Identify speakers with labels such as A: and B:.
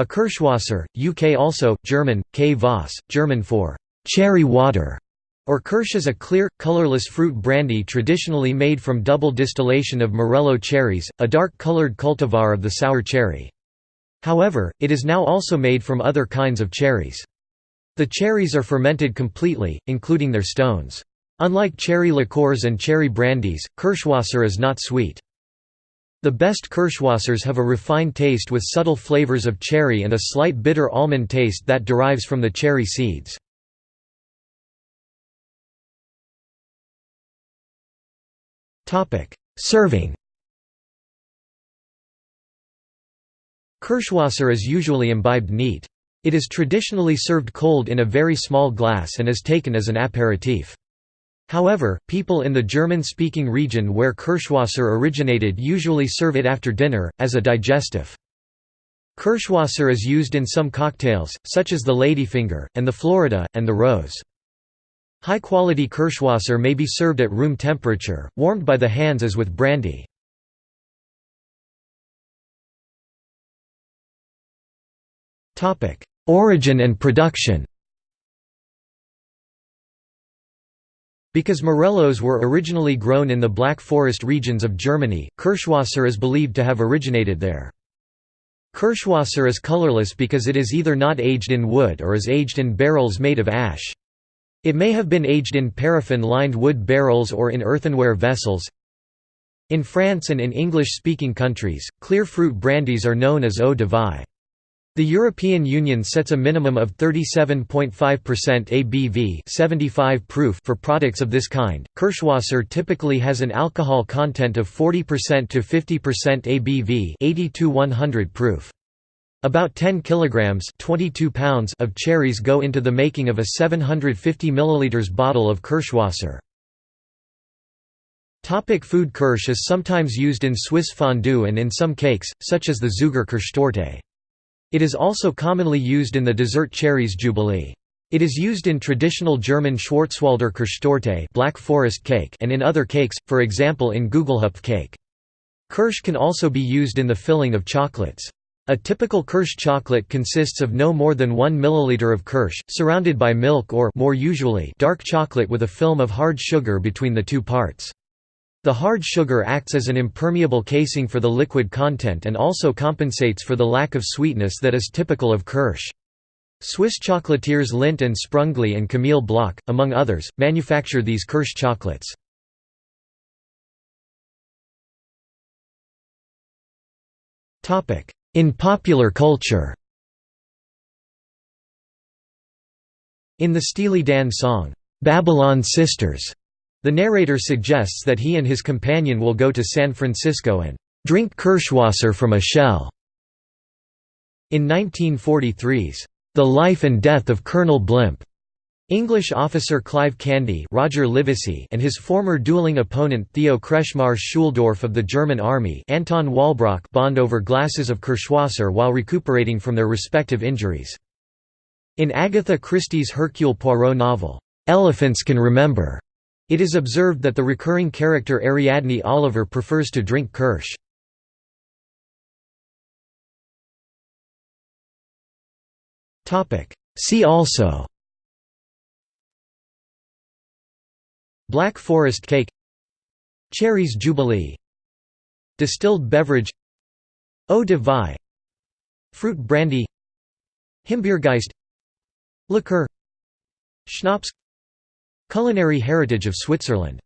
A: A Kirschwasser, UK also, German, K. Voss, German for cherry water, or Kirsch is a clear, colorless fruit brandy traditionally made from double distillation of Morello cherries, a dark-colored cultivar of the sour cherry. However, it is now also made from other kinds of cherries. The cherries are fermented completely, including their stones. Unlike cherry liqueurs and cherry brandies, Kirschwasser is not sweet. The best Kirschwassers have a refined taste with subtle flavors of cherry and a slight bitter almond taste that derives from the cherry seeds. Serving Kirschwasser is usually imbibed neat. It is traditionally served cold in a very small glass and is taken as an aperitif. However, people in the German-speaking region where Kirschwasser originated usually serve it after dinner, as a digestive. Kirschwasser is used in some cocktails, such as the ladyfinger, and the Florida, and the rose. High-quality Kirschwasser may be served at room temperature, warmed by the hands as with brandy. Origin and production Because morellos were originally grown in the Black Forest regions of Germany, Kirschwasser is believed to have originated there. Kirschwasser is colorless because it is either not aged in wood or is aged in barrels made of ash. It may have been aged in paraffin-lined wood barrels or in earthenware vessels. In France and in English-speaking countries, clear fruit brandies are known as eau de vie. The European Union sets a minimum of 37.5% ABV 75 proof for products of this kind. Kirschwasser typically has an alcohol content of 40% to 50% ABV 80 to 100 proof. About 10 kilograms 22 pounds of cherries go into the making of a 750 milliliters bottle of Kirschwasser. Topic food Kirsch is sometimes used in Swiss fondue and in some cakes, such as the Zuger Kirschtorte. It is also commonly used in the dessert cherries jubilee. It is used in traditional German Schwarzwälder Kirschtorte Black Forest cake and in other cakes, for example in Gugelhupf cake. Kirsch can also be used in the filling of chocolates. A typical Kirsch chocolate consists of no more than 1 milliliter of Kirsch, surrounded by milk or more usually dark chocolate with a film of hard sugar between the two parts. The hard sugar acts as an impermeable casing for the liquid content and also compensates for the lack of sweetness that is typical of Kirsch. Swiss chocolatiers Lindt and Sprungli and Camille Bloch, among others, manufacture these Kirsch chocolates. In popular culture In the Steely Dan song, "'Babylon Sisters' The narrator suggests that he and his companion will go to San Francisco and drink Kirschwasser from a shell. In 1943's The Life and Death of Colonel Blimp, English officer Clive Candy Roger Livesey and his former dueling opponent Theo Kretschmar Schuldorf of the German army Anton Walbrook bond over glasses of Kirschwasser while recuperating from their respective injuries. In Agatha Christie's Hercule Poirot novel, "'Elephants Can Remember' It is observed that the recurring character Ariadne Oliver prefers to drink Kirsch. See also Black Forest cake Cherries Jubilee Distilled beverage Eau de vie Fruit brandy Himbeergeist Liqueur Schnapps Culinary heritage of Switzerland